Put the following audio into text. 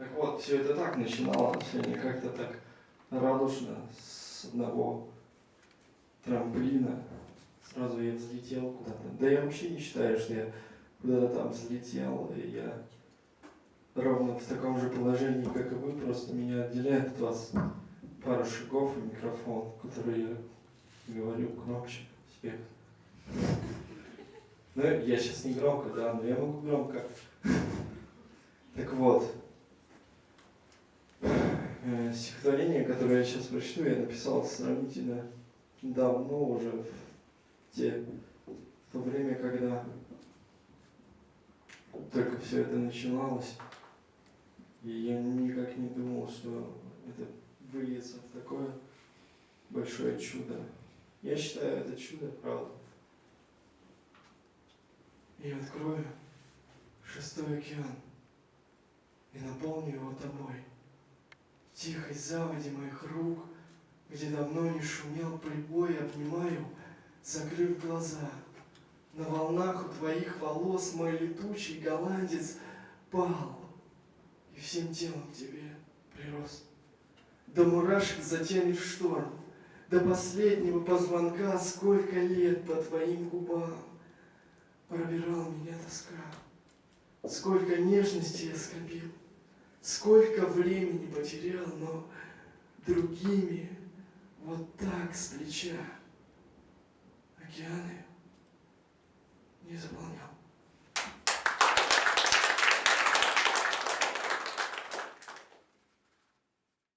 Так вот, все это так начиналось, сегодня как-то так радужно, с одного трамплина. Сразу я взлетел куда-то. Да я вообще не считаю, что я куда-то там взлетел, и я ровно в таком же положении, как и вы, просто меня отделяет от вас пару шагов и микрофон, который я говорю громче всех. Ну, я сейчас не громко, да, но я могу громко. Так вот, стихотворение, которое я сейчас прочту, я написал сравнительно давно уже, в, те, в то время, когда только все это начиналось. И я никак не думал, что это выльется в такое большое чудо. Я считаю это чудо, правда. И открою шестой океан и наполню его тобой. Тихой заводе моих рук, где давно не шумел прибой, обнимаю, закрыв глаза. На волнах у твоих волос мой летучий голландец пал и всем телом к тебе прирос. До мурашек затянет шторм, до последнего позвонка сколько лет по твоим губам пробирал меня тоска. Сколько нежности я скопил, сколько времени потерял, но другими вот так с плеча океаны.